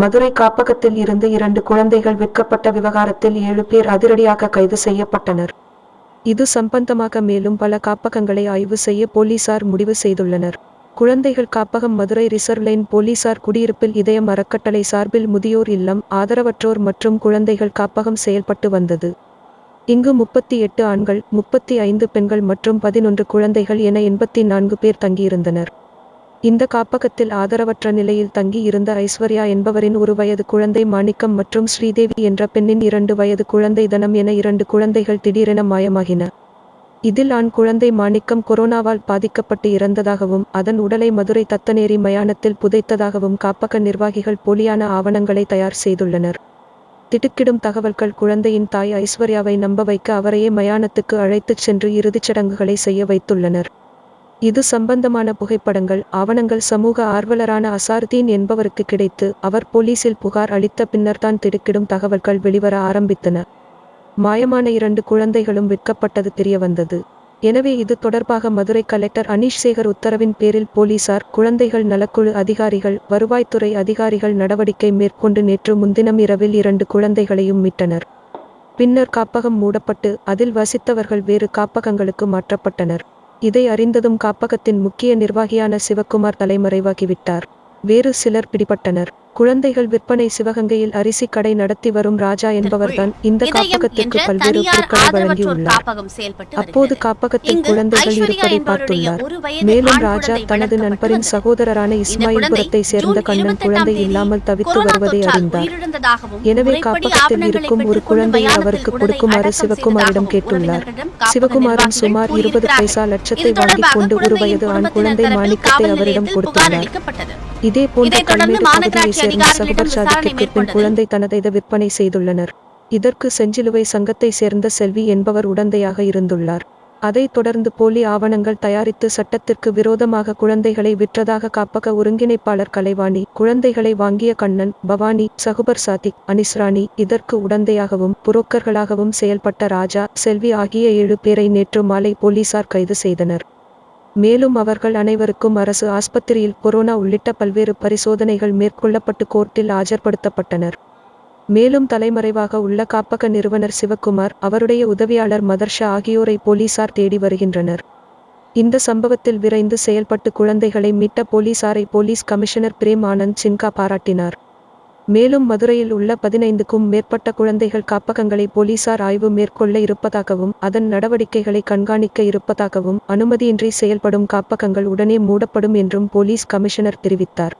மதுரை காப்பகத்தில் இருந்து இரண்டு குழந்தைகள் விற்கப்பட்ட விவகாரத்தில் ஏழு பேர் அதிரடியாக கைது செய்யப்பட்டனர். இது சம்பந்தமாக மேலும் பல காப்பகங்களை ஆய்வு செய்ய போலீசார் முடிவு செய்துள்ளனர். குழந்தைகள் காப்பகம் மதுரை ரிசர்வ் லைன் போலீசார் குடியிருப்பில் இதயம் அறக்கட்டளை சார்பில் முதியோர் இல்லம் ஆதரவற்றோர் மற்றும் குழந்தைகள் காப்பகம் செயல்பட்டு வந்தது. இங்கு முப்பத்தி எட்டு ஆண்கள் முப்பத்தி ஐந்து பெண்கள் மற்றும் பதினொன்று குழந்தைகள் என எண்பத்தி நான்கு பேர் தங்கியிருந்தனர். இந்த காப்பகத்தில் ஆதரவற்ற நிலையில் தங்கி இருந்த ஐஸ்வர்யா என்பவரின் ஒரு வயது குழந்தை மாணிக்கம் மற்றும் ஸ்ரீதேவி என்ற பெண்ணின் இரண்டு வயது குழந்தை தனம் என இரண்டு குழந்தைகள் திடீரென மாயமாகின. இதில் ஆண் குழந்தை மாணிக்கம் கொரோனாவால் பாதிக்கப்பட்டு இறந்ததாகவும் அதன் உடலை மதுரை தத்தநேரி மயானத்தில் புதைத்ததாகவும் காப்பக நிர்வாகிகள் போலியான ஆவணங்களை தயார் செய்துள்ளனர். திடுக்கிடும் தகவல்கள் குழந்தையின் தாய் ஐஸ்வர்யாவை நம்ப வைக்க அவரையே மயானத்துக்கு அழைத்துச் சென்று இறுதிச் சடங்குகளை செய்ய வைத்துள்ளனர். இது சம்பந்தமான புகைப்படங்கள் ஆவணங்கள் சமூக ஆர்வலரான அசாருதீன் என்பவருக்கு கிடைத்து அவர் போலீசில் புகார் அளித்த பின்னர்தான் திடுக்கிடும் தகவல்கள் வெளிவர ஆரம்பித்தன. மாயமான இரண்டு குழந்தைகளும் விற்கப்பட்டது தெரியவந்தது. எனவே இது தொடர்பாக மதுரை கலெக்டர் அனீஷ் சேகர் உத்தரவின் பேரில் போலீசார் குழந்தைகள் நலக்குழு அதிகாரிகள் வருவாய்த்துறை அதிகாரிகள் நடவடிக்கை மேற்கொண்டு நேற்று முன்தினம் இரவில் இரண்டு குழந்தைகளையும் மீட்டனர். பின்னர் காப்பகம் மூடப்பட்டு அதில் வசித்தவர்கள் வேறு காப்பகங்களுக்கு மாற்றப்பட்டனர். இதை அறிந்ததும் காப்பகத்தின் முக்கிய நிர்வாகியான சிவக்குமார் தலைமறைவாகிவிட்டார். வேறு சிலர் பிடிபட்டனர். குழந்தைகள் விற்பனை சிவகங்கையில் அரிசி கடை நடத்தி வரும் ராஜா என்பவர்தான் இந்த காப்பகத்திற்கு பல்வேறு பொருட்களை வழங்கியுள்ளார். அப்போது. காப்பகத்தில் குழந்தைகள் இருப்பதை பார்த்துள்ளார். மேலும் ராஜா தனது நண்பரின். சகோதரரான இஸ்மாயில்புரத்தை சேர்ந்த கண்ணன் 28 குழந்தை இல்லாமல் தவித்து வருவதை அறிந்தார். எனவே காப்பகத்தில் இருக்கும் ஒரு குழந்தையை அவருக்கு கொடுக்குமாறு சிவகுமாரிடம் கேட்டுள்ளார். சிவகுமாரன் நிர்வாகிகள் சுமார் இருபது. பைசா லட்சத்தை வாங்கிக் கொண்டு ஒரு வயது ஆண் குழந்தை மாணிக்கத்தை அவரிடம் கொடுத்துள்ளார். இதே போன்ற சேர்ந்த சகுபர் சாதிக்கு பின் மேற்கொண்டது. குழந்தை தனதை விற்பனை செய்துள்ளனர். இதற்கு செஞ்சிலுவை சங்கத்தை சேர்ந்த செல்வி என்பவர் உடந்தையாக இருந்துள்ளார். அதைத் தொடர்ந்து போலி ஆவணங்கள் தயாரித்து சட்டத்திற்கு விரோதமாக குழந்தைகளை விற்றதாக காப்பக ஒருங்கிணைப்பாளர் கலைவாணி குழந்தைகளை வாங்கிய கண்ணன் பவானி சகுபர் சாதிக் அனிஸ்ராணி இதற்கு உடந்தையாகவும் புரோக்கர்களாகவும் செயல்பட்ட ராஜா செல்வி ஆகிய ஏழு பேரை நேற்று மாலை போலீசார் கைது செய்தனர். மேலும் அவர்கள் அனைவருக்கும் அரசு ஆஸ்பத்திரியில் கொரோனா உள்ளிட்ட பல்வேறு பரிசோதனைகள் மேற்கொள்ளப்பட்டு கோர்ட்டில் ஆஜர்படுத்தப்பட்டனர். மேலும் தலைமறைவாக உள்ள காப்பக நிறுவனர் சிவக்குமார் அவருடைய உதவியாளர் மதர்ஷா ஆகியோரை போலீசார் தேடி வருகின்றனர். இந்த சம்பவத்தில் விரைந்து செயல்பட்டு குழந்தைகளை மீட்ட போலீசாரை போலீஸ் கமிஷனர் பிரேம் ஆனந்த் சின்கா பாராட்டினார். மேலும் மதுரையில் உள்ள பதினைந்துக்கும் மேற்பட்ட குழந்தைகள் காப்பகங்களை போலீசார் ஆய்வு மேற்கொள்ள இருப்பதாகவும் அதன் நடவடிக்கைகளை கண்காணிக்க இருப்பதாகவும் அனுமதியின்றி செயல்படும் காப்பகங்கள் உடனே மூடப்படும் என்றும் போலீஸ் கமிஷனர் தெரிவித்தார்.